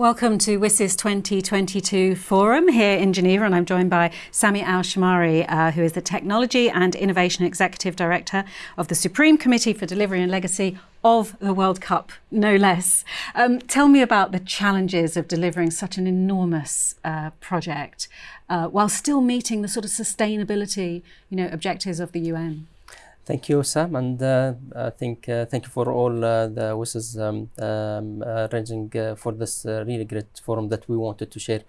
Welcome to WSIS 2022 Forum here in Geneva, and I'm joined by Sami Al Shamari, uh, who is the Technology and Innovation Executive Director of the Supreme Committee for Delivery and Legacy of the World Cup, no less. Um, tell me about the challenges of delivering such an enormous uh, project uh, while still meeting the sort of sustainability, you know, objectives of the UN. Thank you, Sam, and uh, I think uh, thank you for all uh, the wishes um, um, arranging uh, for this uh, really great forum that we wanted to share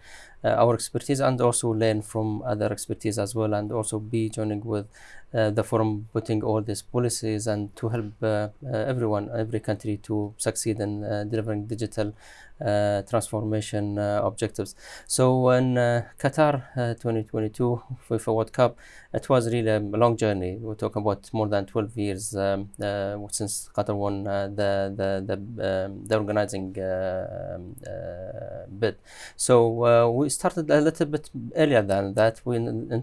uh, our expertise and also learn from other expertise as well, and also be joining with the forum, putting all these policies and to help everyone, every country to succeed in delivering digital uh, transformation uh, objectives. So in uh, Qatar 2022 FIFA World Cup, it was really a long journey. We're talking about more than 12 years um, since Qatar won the the the, um, the organizing um, bid. So we started a little bit earlier than that. We in, in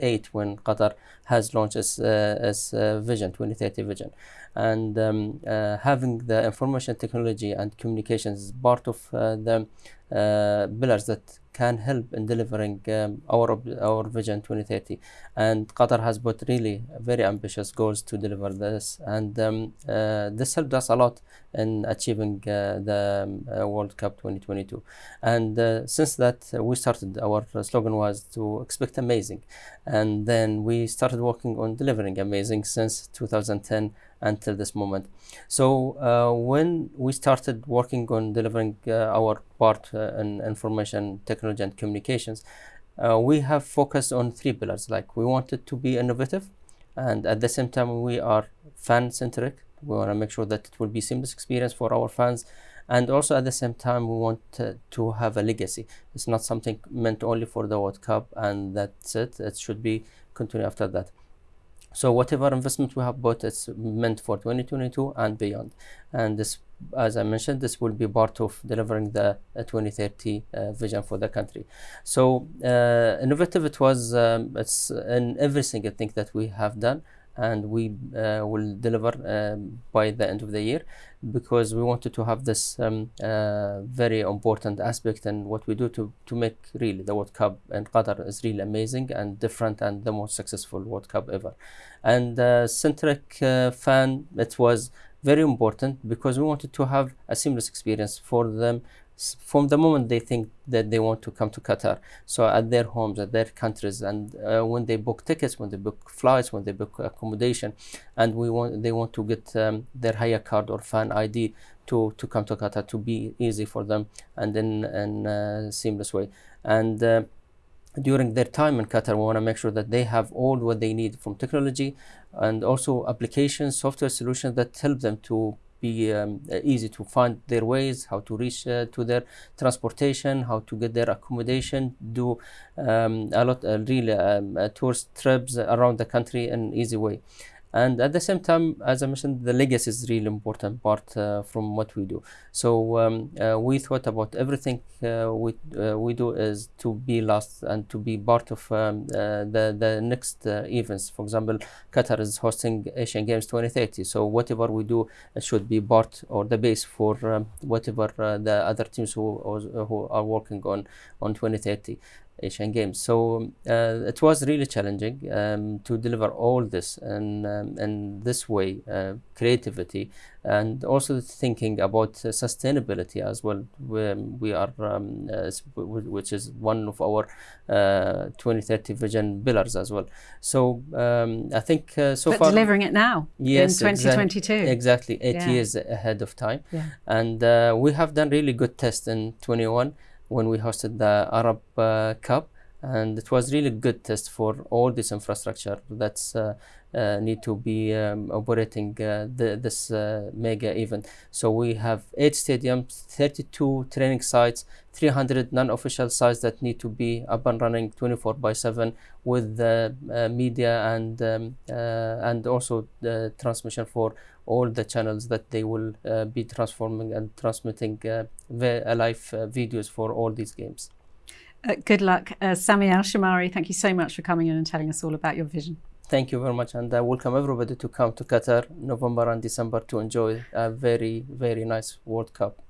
2008 when Qatar has launched its, uh, its uh, vision 2030 vision. And um, uh, having the information technology and communications is part of the pillars that can help in delivering um, our our vision 2030 and qatar has put really very ambitious goals to deliver this. And um, uh, this helped us a lot in achieving uh, the um, uh, world cup 2022 and since that we started our slogan was to expect amazing. And then we started working on delivering amazing since 2010 until this moment. So uh, when we started working on delivering uh, our part uh, in information technology and communications, uh, we have focused on three pillars. Like we wanted to be innovative, and at the same time we are fan centric. We want to make sure that it will be seamless experience for our fans, and also at the same time we want to have a legacy. It's not something meant only for the World Cup, and that's it. It should be continued after that. So whatever investment we have bought, it's meant for 2022 and beyond. And this, as I mentioned, this will be part of delivering the uh, 2030 uh, vision for the country. So uh, innovative, it was um, it's in every single thing that we have done and we uh, will deliver um, by the end of the year because we wanted to have this um, uh, very important aspect and what we do to, to make really the World Cup and Qatar is really amazing and different and the most successful World Cup ever. And uh, centric fan, it was very important because we wanted to have a seamless experience for them from the moment they think that they want to come to Qatar. So at their homes, at their countries, and uh, when they book tickets, when they book flights, when they book accommodation, and we want they want to get um, their Hayya card or fan ID to to come to Qatar to be easy for them and in in a seamless way. And uh, during their time in Qatar, we want to make sure that they have all what they need from technology and also applications, software solutions that help them to be um, easy to find their ways, how to reach uh, to their transportation, how to get their accommodation, do um, a lot, uh, really um, uh, tourist trips around the country in an easy way and at the same time as i mentioned the legacy is really important part uh, from what we do. So um, uh, we thought about everything uh, we uh, we do is to be last and to be part of um, uh, the the next uh, events. For example qatar is hosting asian games 2030 so whatever we do should be part or the base for um, whatever the other teams who who are working on on 2030 Asian Games. So uh, it was really challenging um, to deliver all this and um, in this way, uh, creativity, and also thinking about uh, sustainability as well. We, we are, um, uh, which is one of our uh, 2030 vision pillars as well. So um, I think uh, so but far delivering it now yes, in 2022. Exactly, exactly eight yeah. years ahead of time, yeah. and we have done really good tests in 21 when we hosted the Arab uh, Cup and it was really good test for all this infrastructure that's uh, uh, need to be um, operating uh, the, this uh, mega event. So we have eight stadiums, 32 training sites, 300 non-official sites that need to be up and running 24 by 7 with the uh, media and um, and also the transmission for all the channels that they will be transforming and transmitting live videos for all these games. Uh, good luck. Uh, Sami Al Shamari, thank you so much for coming in and telling us all about your vision. Thank you very much, and I welcome everybody to come to Qatar November and December to enjoy a very, very nice World Cup.